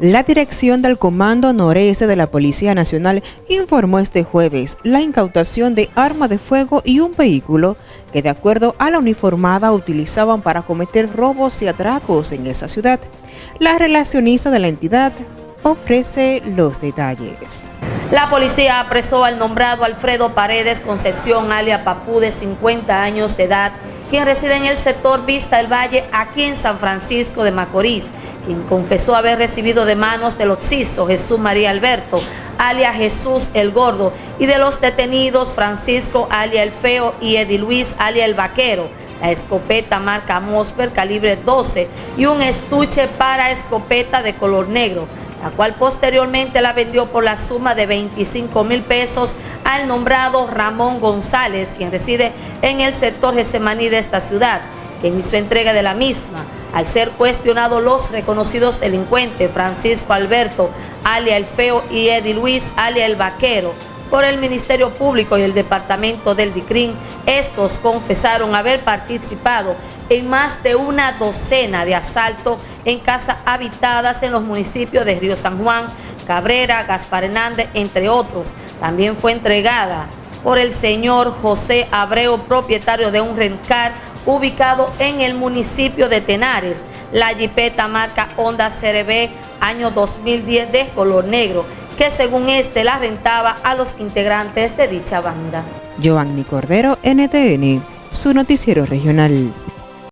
La dirección del Comando Noreste de la Policía Nacional informó este jueves la incautación de arma de fuego y un vehículo que de acuerdo a la uniformada utilizaban para cometer robos y atracos en esa ciudad. La relacionista de la entidad ofrece los detalles. La policía apresó al nombrado Alfredo Paredes Concesión, alia Papú, de 50 años de edad, quien reside en el sector Vista del Valle, aquí en San Francisco de Macorís, quien confesó haber recibido de manos del occiso Jesús María Alberto, alia Jesús el Gordo, y de los detenidos Francisco, alia el Feo, y Edi Luis, alia el Vaquero, la escopeta marca Mosper calibre 12 y un estuche para escopeta de color negro, la cual posteriormente la vendió por la suma de 25 mil pesos al nombrado Ramón González, quien reside en el sector Gesemaní de esta ciudad, quien hizo entrega de la misma al ser cuestionados los reconocidos delincuentes Francisco Alberto, alia el Feo, y Eddie Luis, alia el Vaquero, por el Ministerio Público y el Departamento del DICRIN, estos confesaron haber participado en más de una docena de asaltos en casas habitadas en los municipios de Río San Juan, Cabrera, Gaspar Hernández, entre otros. También fue entregada por el señor José Abreu, propietario de un rencar ubicado en el municipio de Tenares. La jipeta marca Honda CRB año 2010 de color negro, que según este la rentaba a los integrantes de dicha banda. Giovanni Cordero, NTN, su noticiero regional.